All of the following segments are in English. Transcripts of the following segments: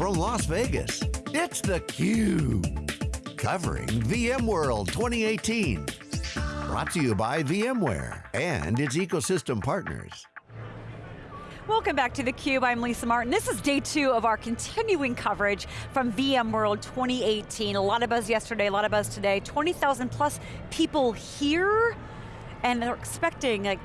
from Las Vegas, it's theCUBE. Covering VMworld 2018. Brought to you by VMware and its ecosystem partners. Welcome back to theCUBE, I'm Lisa Martin. This is day two of our continuing coverage from VMworld 2018. A lot of buzz yesterday, a lot of buzz today. 20,000 plus people here, and they're expecting like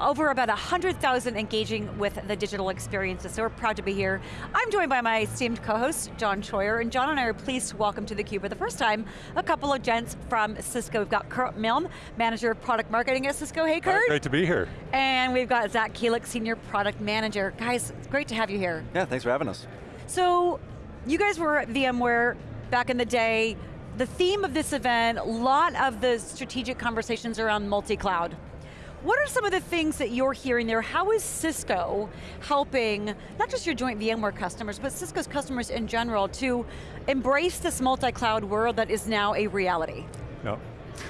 over about 100,000 engaging with the digital experiences, so we're proud to be here. I'm joined by my esteemed co-host, John Troyer, and John and I are pleased to welcome to theCUBE for the first time, a couple of gents from Cisco. We've got Kurt Milne, Manager of Product Marketing at Cisco. Hey Kurt. Great to be here. And we've got Zach Kielich, Senior Product Manager. Guys, it's great to have you here. Yeah, thanks for having us. So, you guys were at VMware back in the day. The theme of this event, a lot of the strategic conversations around multi-cloud. What are some of the things that you're hearing there? How is Cisco helping, not just your joint VMware customers, but Cisco's customers in general to embrace this multi-cloud world that is now a reality?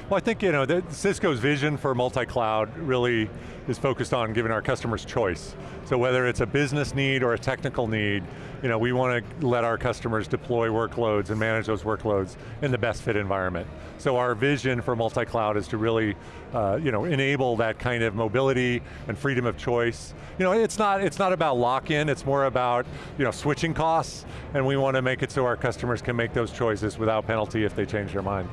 Well, I think you know Cisco's vision for multi-cloud really is focused on giving our customers choice. So whether it's a business need or a technical need, you know, we want to let our customers deploy workloads and manage those workloads in the best fit environment. So our vision for multi-cloud is to really, uh, you know, enable that kind of mobility and freedom of choice. You know, it's not, it's not about lock-in, it's more about, you know, switching costs, and we want to make it so our customers can make those choices without penalty if they change their mind.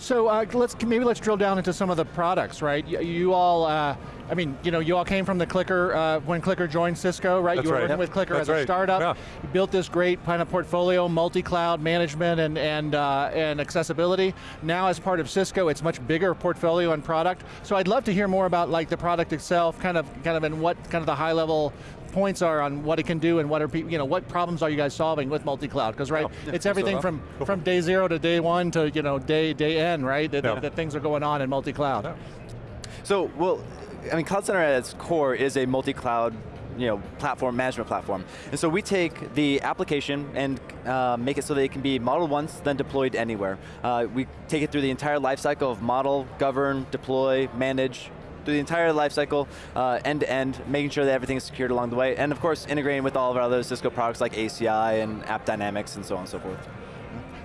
So uh, let's maybe let's drill down into some of the products, right? You, you all, uh, I mean, you know, you all came from the CliQr uh, when CliQr joined Cisco, right? That's you were right. working with CliQr That's as a right. startup. Yeah. You built this great kind of portfolio, multi-cloud management and and uh, and accessibility. Now, as part of Cisco, it's much bigger portfolio and product. So I'd love to hear more about like the product itself, kind of kind of and what kind of the high level points are on what it can do and what are people, you know, what problems are you guys solving with multi-cloud? Because right, yeah, it's everything so, from Go from day zero to day one to you know day day end, right? That, Yeah. that things are going on in multi-cloud. Yeah. So, well, I mean, Cloud Center at its core is a multi-cloud you know, platform, management platform. And so we take the application and uh, make it so that it can be modeled once, then deployed anywhere. Uh, we take it through the entire lifecycle of model, govern, deploy, manage, through the entire lifecycle, uh, end to end, making sure that everything is secured along the way, and of course integrating with all of our other Cisco products like ACI and App Dynamics and so on and so forth.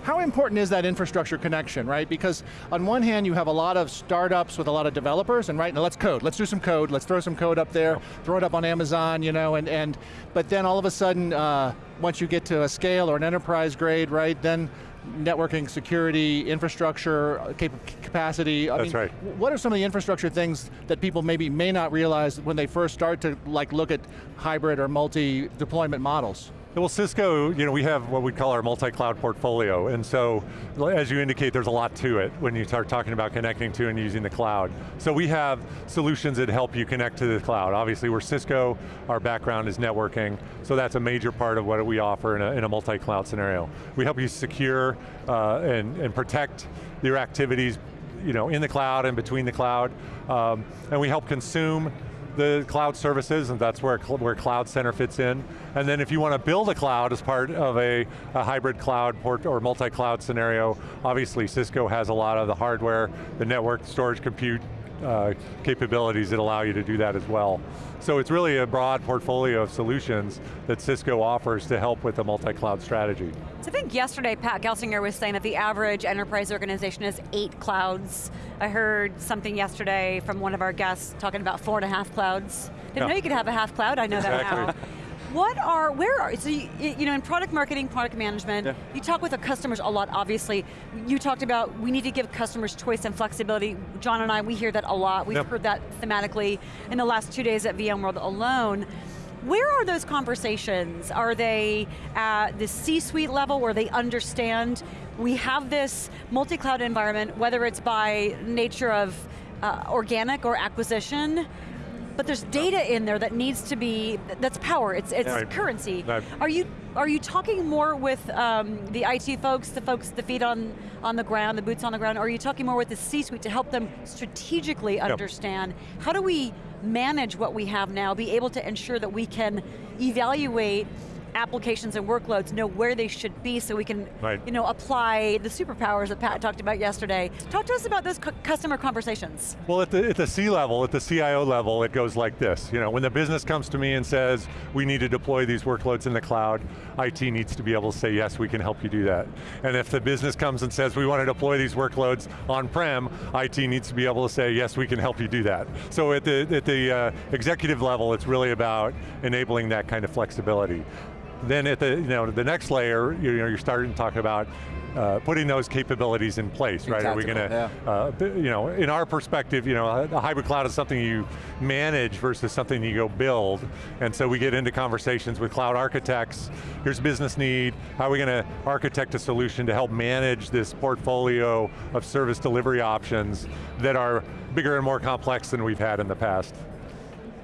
How important is that infrastructure connection, right? Because on one hand, you have a lot of startups with a lot of developers, and right, now let's code, let's do some code, let's throw some code up there, throw it up on Amazon, you know, and, and but then all of a sudden, uh, once you get to a scale or an enterprise grade, right, then networking, security, infrastructure, cap capacity. I That's mean, right. What are some of the infrastructure things that people maybe may not realize when they first start to like look at hybrid or multi-deployment models? Well, Cisco, you know, we have what we call our multi-cloud portfolio, and so, as you indicate, there's a lot to it when you start talking about connecting to and using the cloud. So we have solutions that help you connect to the cloud. Obviously, we're Cisco, our background is networking, so that's a major part of what we offer in a, in a multi-cloud scenario. We help you secure uh, and, and protect your activities you know, in the cloud and between the cloud, um, and we help consume the cloud services, and that's where, where Cloud Center fits in. And then if you want to build a cloud as part of a, a hybrid cloud port or multi-cloud scenario, obviously Cisco has a lot of the hardware, the network, storage, compute uh, capabilities that allow you to do that as well. So it's really a broad portfolio of solutions that Cisco offers to help with the multi-cloud strategy. So I think yesterday Pat Gelsinger was saying that the average enterprise organization has eight clouds. I heard something yesterday from one of our guests talking about four and a half clouds. Didn't Yeah. know you could have a half cloud, I know that now. What are, where are, so you, you know, in product marketing, product management, Yeah. you talk with the customers a lot, obviously. You talked about we need to give customers choice and flexibility. John and I, we hear that a lot. We've Yep. heard that thematically in the last two days at VMworld alone. Where are those conversations? Are they at the C-suite level where they understand we have this multi-cloud environment, whether it's by nature of uh, organic or acquisition, but there's data in there that needs to be, that's power, it's, it's Right. currency. Right. Are you are you talking more with um, the IT folks, the folks, the feet on, on the ground, the boots on the ground, or are you talking more with the C-suite to help them strategically understand how do we manage what we have now, be able to ensure that we can evaluate applications and workloads know where they should be so we can Right. you know, apply the superpowers that Pat talked about yesterday. Talk to us about those cu- customer conversations. Well, at the, at the C level, at the CIO level, it goes like this. You know, when the business comes to me and says, we need to deploy these workloads in the cloud, IT needs to be able to say, yes, we can help you do that. And if the business comes and says, we want to deploy these workloads on-prem, IT needs to be able to say, yes, we can help you do that. So at the, at the uh, executive level, it's really about enabling that kind of flexibility. Then at the, you know, the next layer, you know, you're starting to talk about uh, putting those capabilities in place, right? Are we going to, uh, you know, in our perspective, you know, a, a hybrid cloud is something you manage versus something you go build. And so we get into conversations with cloud architects. Here's business need. How are we going to architect a solution to help manage this portfolio of service delivery options that are bigger and more complex than we've had in the past?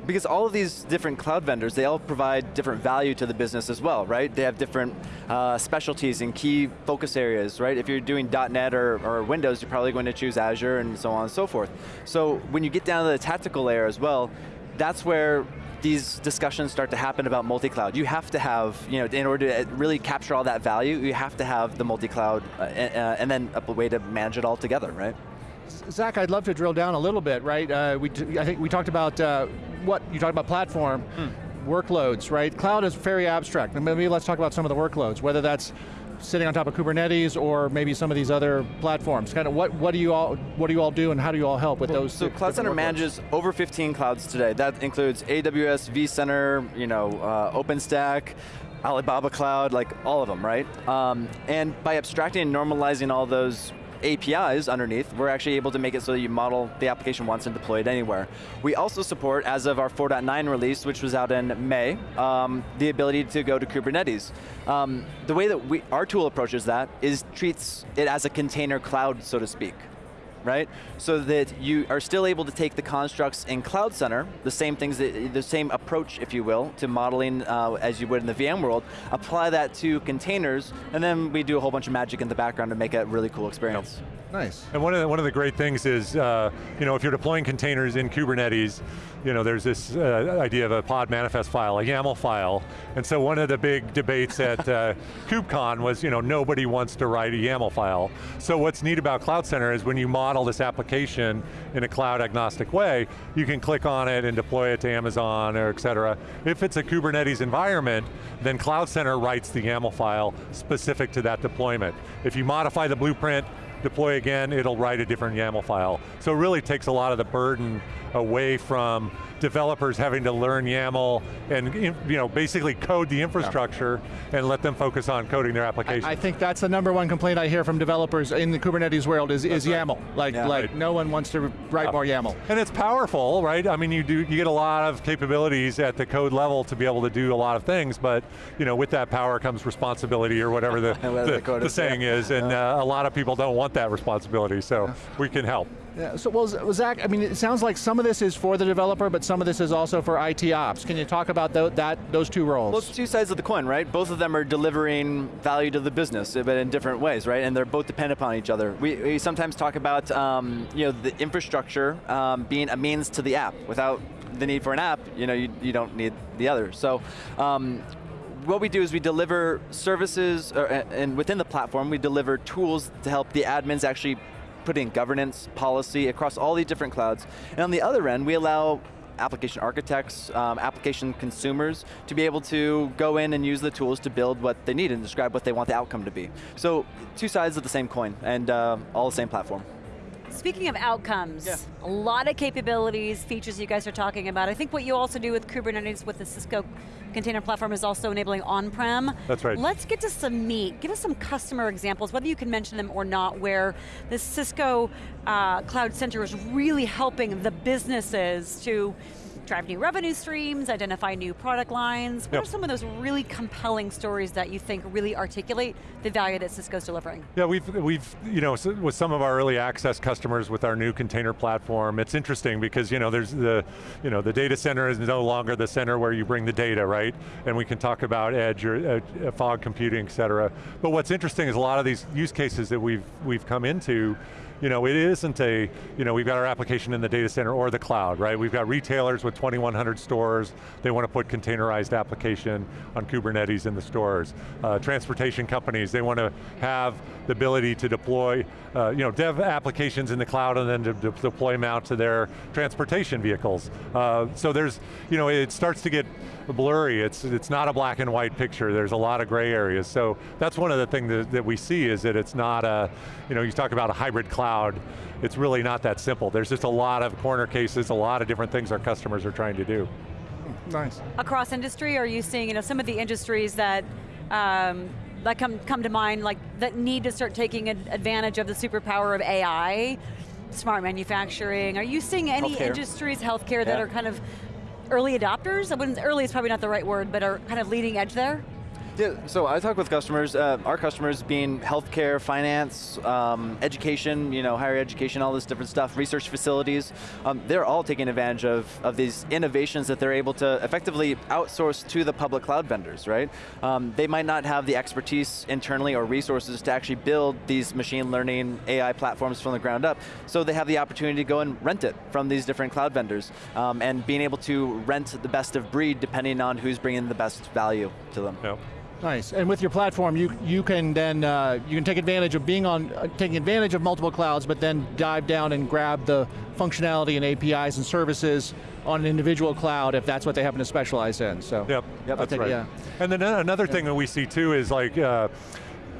Because all of these different cloud vendors, they all provide different value to the business as well, right? They have different uh, specialties and key focus areas, right? If you're doing .NET or, or Windows, you're probably going to choose Azure and so on and so forth. So when you get down to the tactical layer as well, that's where these discussions start to happen about multi-cloud. You have to have, you know, in order to really capture all that value, you have to have the multi-cloud uh, uh, and then a way to manage it all together, right? Zach, I'd love to drill down a little bit, right? Uh, we, I think we talked about uh, what, you talked about platform, workloads, right? Cloud is very abstract. Maybe let's talk about some of the workloads, whether that's sitting on top of Kubernetes or maybe some of these other platforms. Kind of what, what do you all what do you all do and how do you all help with those? So Cloud Center workloads? manages over 15 clouds today. That includes AWS, vCenter, you know, uh, OpenStack, Alibaba Cloud, like all of them, right? Um, and by abstracting and normalizing all those APIs underneath, we're actually able to make it so that you model the application once and deploy it anywhere. We also support, as of our 4.9 release, which was out in May, um, the ability to go to Kubernetes. Um, the way that we, our tool approaches that is treats it as a container cloud, so to speak right? So that you are still able to take the constructs in Cloud Center, the same things, that, the same approach, if you will, to modeling uh, as you would in the VM world, apply that to containers, and then we do a whole bunch of magic in the background to make it a really cool experience. Nice. And one of the, one of the great things is, uh, you know, if you're deploying containers in Kubernetes, you know, there's this uh, idea of a pod manifest file, a YAML file, and so one of the big debates at uh, KubeCon was, you know, nobody wants to write a YAML file. So what's neat about Cloud Center is when you model this application in a cloud agnostic way, you can click on it and deploy it to Amazon or et cetera. If it's a Kubernetes environment, then Cloud Center writes the YAML file specific to that deployment. If you modify the blueprint, deploy again, it'll write a different YAML file. So it really takes a lot of the burden away from developers having to learn YAML and you know, basically code the infrastructure and let them focus on coding their application. I think that's the number one complaint I hear from developers in the Kubernetes world is, is YAML. Like, Yeah. like Right. no one wants to write more YAML. And it's powerful, right? I mean, you do you get a lot of capabilities at the code level to be able to do a lot of things, but you know, with that power comes responsibility or whatever the, the, the the is, yeah. saying is, and uh, a lot of people don't want that responsibility, so we can help. Yeah, so well, Zach, I mean, it sounds like some of this is for the developer, but some of this is also for IT ops. Can you talk about that, those two roles? Well, it's two sides of the coin, right? Both of them are delivering value to the business, but in different ways, right? And they're both dependent upon each other. We, we sometimes talk about um, you know, the infrastructure um, being a means to the app. Without the need for an app, you, know, you, you don't need the other. So um, what we do is we deliver services, or, and within the platform, we deliver tools to help the admins actually put in governance, policy across all these different clouds. And on the other end, we allow application architects, um, application consumers to be able to go in and use the tools to build what they need and describe what they want the outcome to be. So two sides of the same coin and uh, all the same platform. Speaking of outcomes, Yeah. a lot of capabilities, features you guys are talking about. I think what you also do with Kubernetes with the Cisco container platform is also enabling on-prem. That's right. Let's get to some meat. Give us some customer examples, whether you can mention them or not, where the Cisco uh, Cloud Center is really helping the businesses to drive new revenue streams, identify new product lines. What Yep. are some of those really compelling stories that you think really articulate the value that Cisco's delivering? Yeah, we've, we've, you know, with some of our early access customers with our new container platform, it's interesting because, you know, there's the, you know, the data center is no longer the center where you bring the data, right? And we can talk about edge or uh, fog computing, et cetera. But what's interesting is a lot of these use cases that we've, we've come into, you know, it isn't a, you know, we've got our application in the data center or the cloud, right? We've got retailers with 2,100 stores, they want to put containerized application on Kubernetes in the stores. Uh, transportation companies, they want to have the ability to deploy, uh, you know, dev applications in the cloud and then to de deploy them out to their transportation vehicles. Uh, so there's, you know, it starts to get blurry. It's, it's not a black and white picture. There's a lot of gray areas. So that's one of the things that, that we see is that it's not a, you know, you talk about a hybrid cloud, it's really not that simple. There's just a lot of corner cases, a lot of different things our customers are trying to do. Nice. Across industry, are you seeing you know, some of the industries that um, that come, come to mind, like that need to start taking advantage of the superpower of AI, smart manufacturing. Are you seeing any healthcare. industries, healthcare, yeah. that are kind of early adopters? I wouldn't, early is probably not the right word, but are kind of leading edge there? Yeah, so I talk with customers, uh, our customers being healthcare, finance, um, education, you know, higher education, all this different stuff, research facilities, um, they're all taking advantage of, of these innovations that they're able to effectively outsource to the public cloud vendors, right? Um, they might not have the expertise internally or resources to actually build these machine learning AI platforms from the ground up, so they have the opportunity to go and rent it from these different cloud vendors, um, and being able to rent the best of breed depending on who's bringing the best value to them. Yep. Nice, and with your platform, you you can then uh, you can take advantage of being on uh, taking advantage of multiple clouds, but then dive down and grab the functionality and APIs and services on an individual cloud if that's what they happen to specialize in. So, yep, yep that's take, right. Yeah. And then another thing that we see too is like. Uh,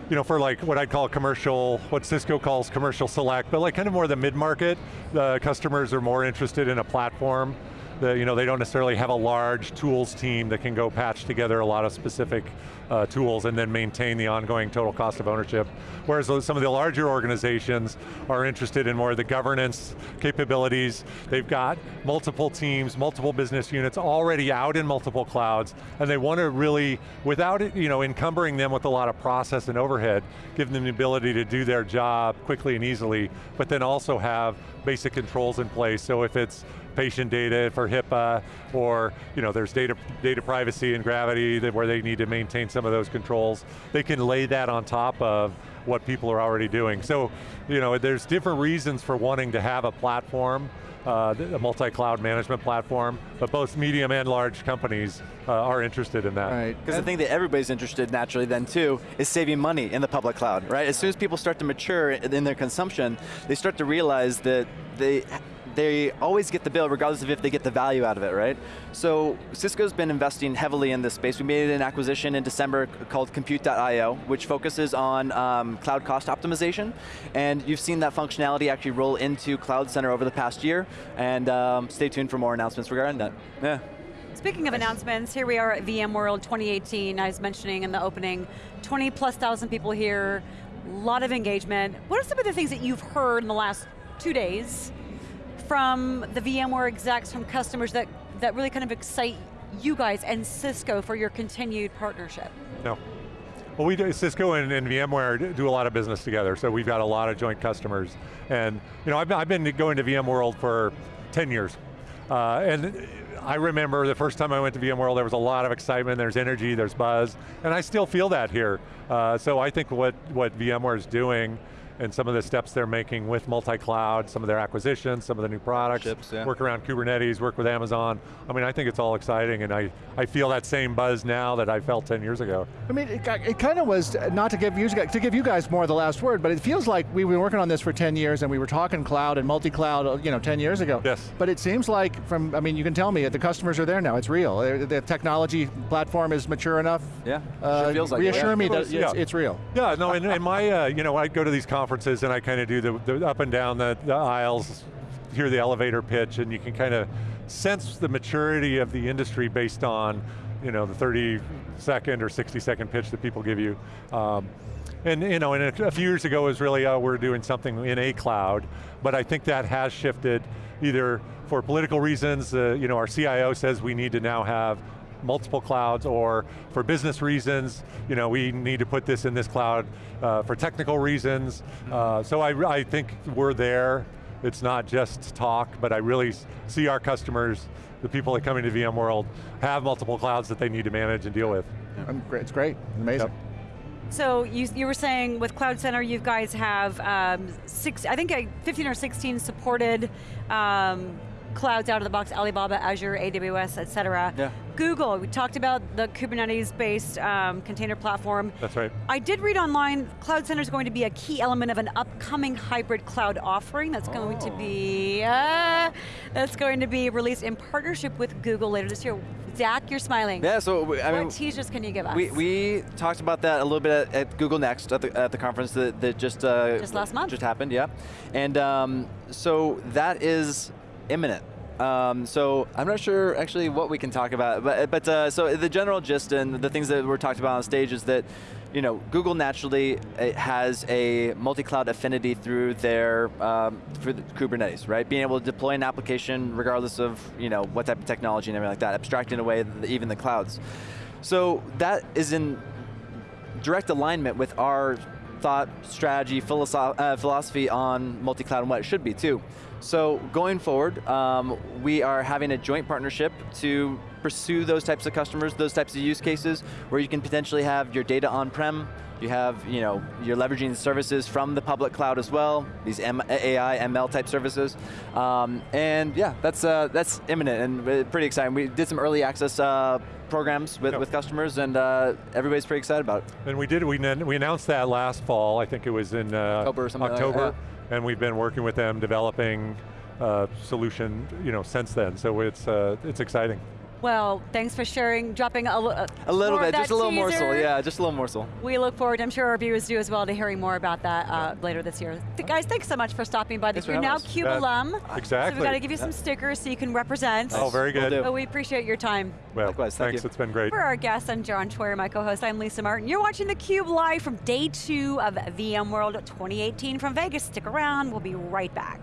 you know, for like what I'd call commercial, what Cisco calls commercial select, but like kind of more the mid-market, the customers are more interested in a platform the, you know, they don't necessarily have a large tools team that can go patch together a lot of specific uh, tools and then maintain the ongoing total cost of ownership. Whereas some of the larger organizations are interested in more of the governance capabilities. They've got multiple teams, multiple business units already out in multiple clouds, and they want to really, without it, you know, encumbering them with a lot of process and overhead, give them the ability to do their job quickly and easily, but then also have basic controls in place. So if it's patient data for HIPAA, or you know, there's data, data privacy and gravity that where they need to maintain some of those controls. They can lay that on top of what people are already doing. So, you know, there's different reasons for wanting to have a platform, uh, a multi-cloud management platform, but both medium and large companies uh, are interested in that. Right. Because the thing that everybody's interested naturally then too, is saving money in the public cloud, right? As soon as people start to mature in their consumption, they start to realize that they they always get the bill regardless of if they get the value out of it, right? So Cisco's been investing heavily in this space. We made an acquisition in December called Cmpute.io, which focuses on um, cloud cost optimization. And you've seen that functionality actually roll into Cloud Center over the past year. And um, stay tuned for more announcements regarding that. Yeah. Speaking of announcements, here we are at VMworld 2018. I was mentioning in the opening, 20 plus thousand people here, a lot of engagement. What are some of the things that you've heard in the last two days from the VMware execs, from customers that, that really kind of excite you guys and Cisco for your continued partnership? No. Well, we do, Cisco and, and, VMware do a lot of business together, so we've got a lot of joint customers. And you know, I've, I've been going to VMworld for 10 years. Uh, and I remember the first time I went to VMworld, there was a lot of excitement, there's energy, there's buzz, and I still feel that here. Uh, so I think what, what VMware is doing and some of the steps they're making with multi-cloud, some of their acquisitions, some of the new products, Chips, yeah. work around Kubernetes, work with Amazon. I mean, I think it's all exciting and I, I feel that same buzz now that I felt 10 years ago. I mean, it, it kind of was, not to give, you, to give you guys more of the last word, but it feels like we've been working on this for 10 years and we were talking cloud and multi-cloud you know, 10 years ago. Yes. But it seems like, from, I mean, you can tell me, the customers are there now, it's real. The technology platform is mature enough. Yeah, uh, sure feels like Reassure it. me that Yeah. it's, it's real. Yeah, no, in, in my, uh, you know, I go to these conferences and I kind of do the, the, up and down the, the aisles, hear the elevator pitch, and you can kind of sense the maturity of the industry based on, you know, the 30 second or 60 second pitch that people give you. Um, and you know, and a, a few years ago was really, uh, we're doing something in a cloud, but I think that has shifted either for political reasons, uh, you know, our CIO says we need to now have multiple clouds or for business reasons, you know, we need to put this in this cloud uh, for technical reasons. Uh, so I, I think we're there. It's not just talk, but I really see our customers, the people that come into VMworld, have multiple clouds that they need to manage and deal with. It's great, amazing. Yep. So you, you were saying with Cloud Center, you guys have um, six, I think uh, 15 or 16 supported um, clouds out of the box, Alibaba, Azure, AWS, et cetera. Yeah. Google, we talked about the Kubernetes-based um, container platform. That's right. I did read online, Cloud Center is going to be a key element of an upcoming hybrid cloud offering that's going to be, uh, that's going to be released in partnership with Google later this year. Zach, you're smiling. Yeah, so we- I what mean, teasers can you give us? We, we talked about that a little bit at, at Google Next at the, at the conference that, that just uh, Just last month. just happened. Yeah, and um, so that is imminent. Um, so I'm not sure actually what we can talk about, but but uh, so the general gist and the things that were talked about on stage is that. You know, Google naturally uh, has a multi-cloud affinity through their um, through the Kubernetes, right? Being able to deploy an application regardless of you know what type of technology and everything like that, abstracting away the, even the clouds. So that is in direct alignment with our thought, strategy, philosoph- uh, philosophy on multi-cloud and what it should be too. So going forward, um, we are having a joint partnership to pursue those types of customers, those types of use cases, where you can potentially have your data on-prem, you have, you know, you're leveraging services from the public cloud as well, these M AI, ML type services. Um, and yeah, that's, uh, that's imminent and uh, pretty exciting. We did some early access uh, programs with, with customers and uh, everybody's pretty excited about it. And we did, we, we announced that last fall, I think it was in uh, October like October, that, and we've been working with them developing a solution you know, since then, so it's, uh, it's exciting. Well, thanks for sharing, dropping a, li- A little bit, just a little morsel, yeah, just a little morsel. We look forward, I'm sure our viewers do as well, to hearing more about that uh, later this year. Th- guys, thanks so much for stopping by. Thanks You're now us. CUBE Yeah, alum. exactly. So we've got to give you some stickers so you can represent. Oh, very Will good. do. But we appreciate your time. Well, Likewise, thank thanks, you. it's been great. For our guests, I'm John Troyer, my co-host. I'm Lisa Martin. You're watching theCUBE live from day two of VMworld 2018 from Vegas. Stick around, we'll be right back.